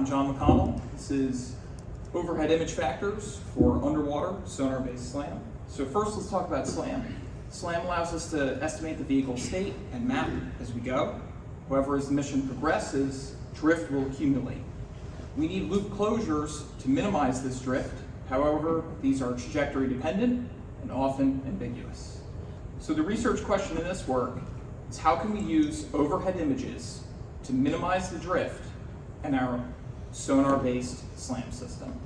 I'm John McConnell. This is overhead image factors for underwater sonar-based SLAM. So first let's talk about SLAM. SLAM allows us to estimate the vehicle state and map as we go. However, as the mission progresses, drift will accumulate. We need loop closures to minimize this drift. However, these are trajectory dependent and often ambiguous. So the research question in this work is how can we use overhead images to minimize the drift and our sonar-based SLAM system?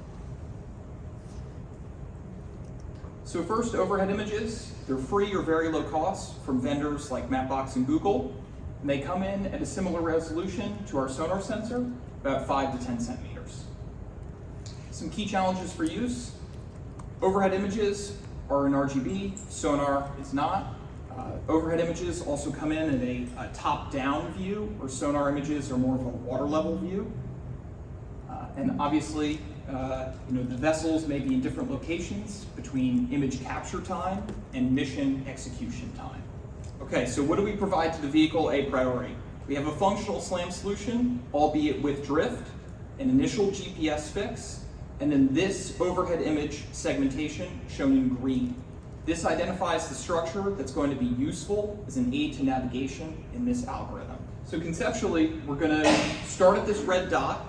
So first, overhead images. They're free or very low cost from vendors like Mapbox and Google. And they come in at a similar resolution to our sonar sensor, about 5 to 10 centimeters. Some key challenges for use. Overhead images are in RGB, sonar is not. Uh, overhead images also come in at a, a top-down view, where sonar images are more of a water level view. And obviously, uh, you know, the vessels may be in different locations between image capture time and mission execution time. Okay, so what do we provide to the vehicle a priori? We have a functional SLAM solution, albeit with drift, an initial GPS fix, and then this overhead image segmentation shown in green. This identifies the structure that's going to be useful as an aid to navigation in this algorithm. So conceptually, we're going to start at this red dot.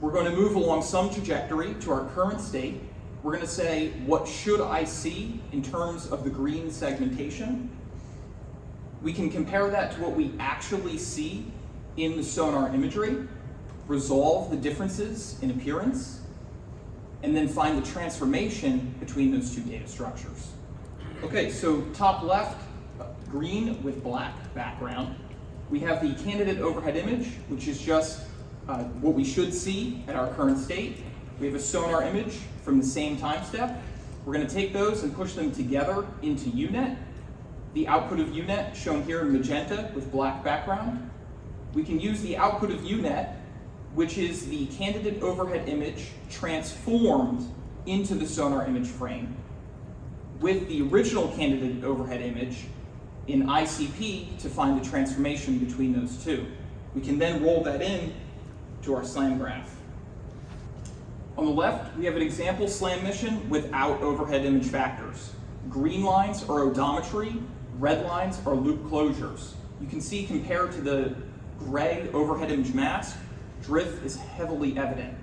We're going to move along some trajectory to our current state. We're going to say, what should I see in terms of the green segmentation? We can compare that to what we actually see in the sonar imagery, resolve the differences in appearance, and then find the transformation between those two data structures. Okay, so top left, green with black background. We have the candidate overhead image, which is just uh, what we should see at our current state. We have a sonar image from the same time step. We're going to take those and push them together into UNet. The output of UNet shown here in magenta with black background. We can use the output of UNet, which is the candidate overhead image transformed into the sonar image frame with the original candidate overhead image in ICP to find the transformation between those two. We can then roll that in to our SLAM graph. On the left, we have an example SLAM mission without overhead image factors. Green lines are odometry, red lines are loop closures. You can see compared to the gray overhead image mask, drift is heavily evident.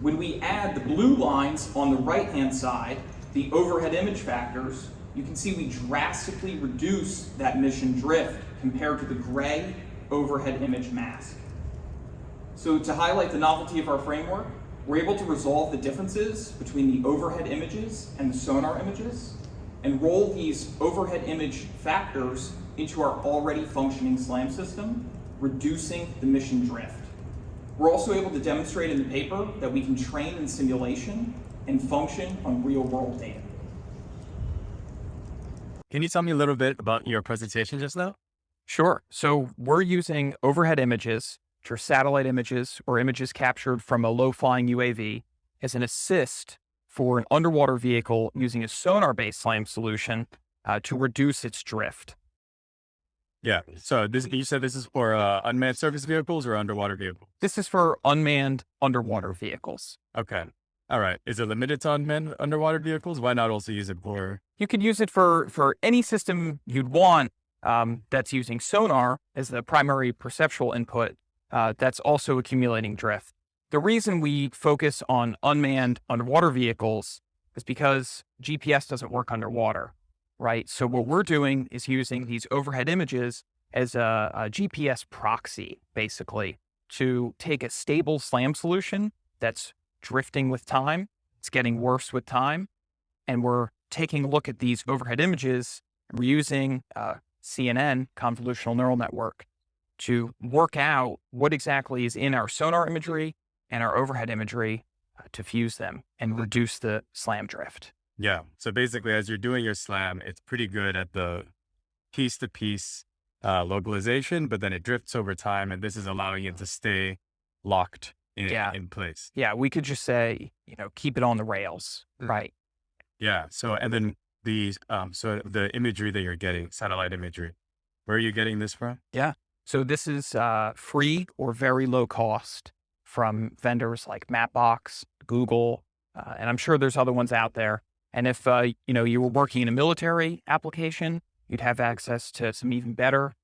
When we add the blue lines on the right-hand side, the overhead image factors, you can see we drastically reduce that mission drift compared to the gray overhead image mask. So to highlight the novelty of our framework, we're able to resolve the differences between the overhead images and the sonar images and roll these overhead image factors into our already functioning SLAM system, reducing the mission drift. We're also able to demonstrate in the paper that we can train in simulation and function on real world data. Can you tell me a little bit about your presentation just now? Sure. So we're using overhead images, which are satellite images or images captured from a low flying UAV as an assist for an underwater vehicle using a sonar based SLAM solution uh, to reduce its drift. Yeah. So this, you said this is for uh, unmanned surface vehicles or underwater vehicles? This is for unmanned underwater vehicles. Okay. All right. Is it limited to unmanned underwater vehicles? Why not also use it for? You could use it for for any system you'd want um, that's using sonar as the primary perceptual input. Uh, that's also accumulating drift. The reason we focus on unmanned underwater vehicles is because GPS doesn't work underwater, right? So what we're doing is using these overhead images as a, a GPS proxy, basically, to take a stable SLAM solution that's drifting with time. It's getting worse with time. And we're taking a look at these overhead images. We're using uh, CNN, convolutional neural network, to work out what exactly is in our sonar imagery and our overhead imagery uh, to fuse them and reduce the slam drift. Yeah. So basically, as you're doing your slam, it's pretty good at the piece to piece uh, localization, but then it drifts over time. And this is allowing it to stay locked in, Yeah. in place. Yeah, we could just say, you know, keep it on the rails, Mm. right? Yeah. So, and then the, um, so the imagery that you're getting, satellite imagery, where are you getting this from? So this is uh, free or very low cost from vendors like Mapbox, Google, uh, and I'm sure there's other ones out there. And if uh, you know you were working in a military application, you'd have access to some even better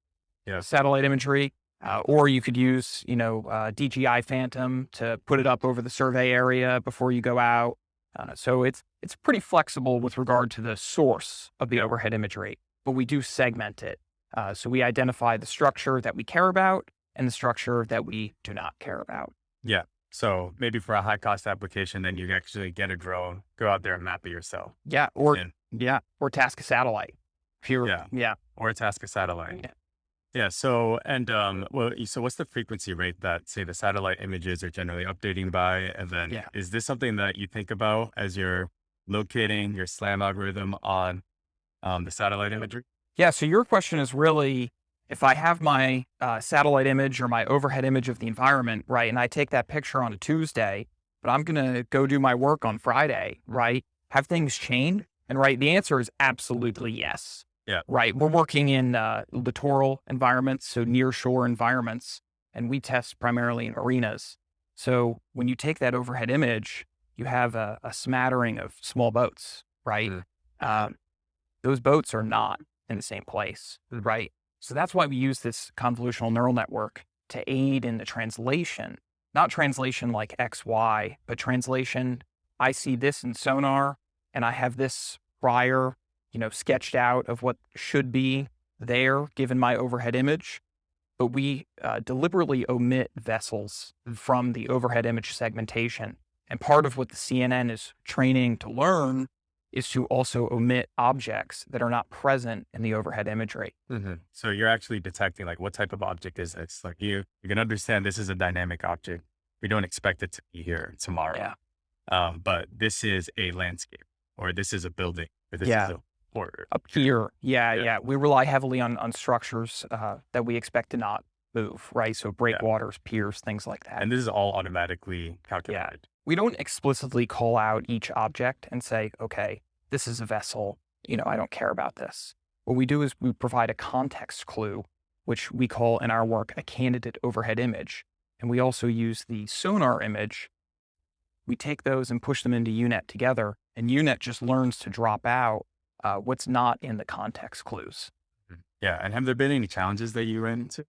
satellite imagery. Uh, or you could use, you know, uh, DJI Phantom to put it up over the survey area before you go out. Uh, so it's it's pretty flexible with regard to the source of the overhead imagery, but we do segment it. Uh, so we identify the structure that we care about and the structure that we do not care about. Yeah. So maybe for a high cost application, then you actually get a drone, go out there and map it yourself, Yeah, or And- yeah, or task a satellite. If you're, Yeah. yeah, or task a satellite. Yeah. Yeah. So and um, well, so what's the frequency rate that say the satellite images are generally updating by? And then Yeah. is this something that you think about as you're locating your SLAM algorithm on um, the satellite imagery? Yeah. So your question is really if I have my uh, satellite image or my overhead image of the environment, right, and I take that picture on a Tuesday, but I'm going to go do my work on Friday, right? Have things changed? And right, the answer is absolutely yes. Yeah. Right. We're working in uh, littoral environments, so near shore environments, and we test primarily in arenas. So when you take that overhead image, you have a, a smattering of small boats, right? Mm. Um, those boats are not in the same place, right? So that's why we use this convolutional neural network to aid in the translation, not translation like X, Y, but translation. I see this in sonar and I have this prior, you know, sketched out of what should be there given my overhead image. But we uh, deliberately omit vessels from the overhead image segmentation. And part of what the CNN is training to learn is to also omit objects that are not present in the overhead imagery. So you're actually detecting like what type of object is this? Like you you can understand this is a dynamic object. We don't expect it to be here tomorrow. Yeah. Um, but this is a landscape, or this is a building, or this Yeah. is a or A pier, yeah, Yeah. yeah. We rely heavily on on structures uh, that we expect to not move, right? So breakwaters, piers, things like that. and this is all automatically calculated. Yeah. we don't explicitly call out each object and say, okay, this is a vessel. You know, I don't care about this. What we do is we provide a context clue, which we call in our work a candidate overhead image. And we also use the sonar image. We take those and push them into UNet together, and UNet just learns to drop out uh, what's not in the context clues. Yeah. And have there been any challenges that you ran into?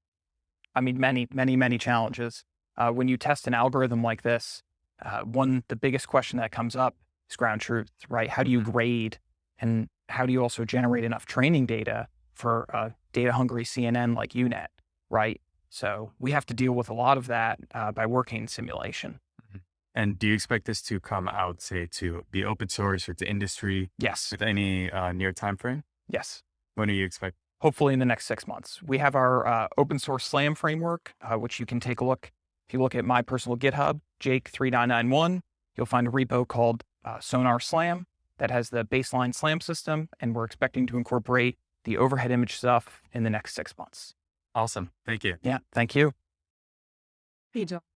I mean, many, many, many challenges. Uh, when you test an algorithm like this, uh, one, the biggest question that comes up is ground truth, right? How do you grade and how do you also generate enough training data for a data hungry CNN like UNet, right? So we have to deal with a lot of that uh, by working in simulation. And do you expect this to come out, say, to be open source or to industry Yes, with any uh, near time frame? yes. When do you expect? Hopefully in the next six months. We have our uh, open source SLAM framework, uh, which you can take a look. If you look at my personal GitHub, Jake3991, you'll find a repo called uh, Sonar Slam that has the baseline SLAM system, and we're expecting to incorporate the overhead image stuff in the next six months. Awesome. Thank you. Yeah, thank you. Hey, John.